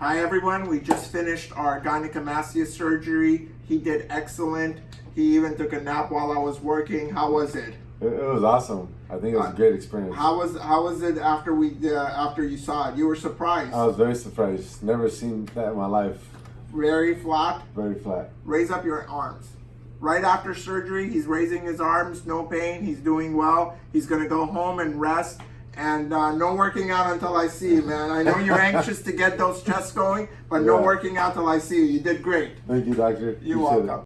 Hi everyone, we just finished our gynecomastia surgery. He did excellent. He even took a nap while I was working. How was it? It, it was awesome. I think it was a great experience. How was how was it after we uh, after you saw it? You were surprised. I was very surprised. Never seen that in my life. Very flat. Very flat. Raise up your arms. Right after surgery, he's raising his arms, no pain. He's doing well. He's gonna go home and rest. And uh, no working out until I see you, man. I know you're anxious to get those chests going, but no working out till I see you. You did great. Thank you, doctor. You're it. welcome.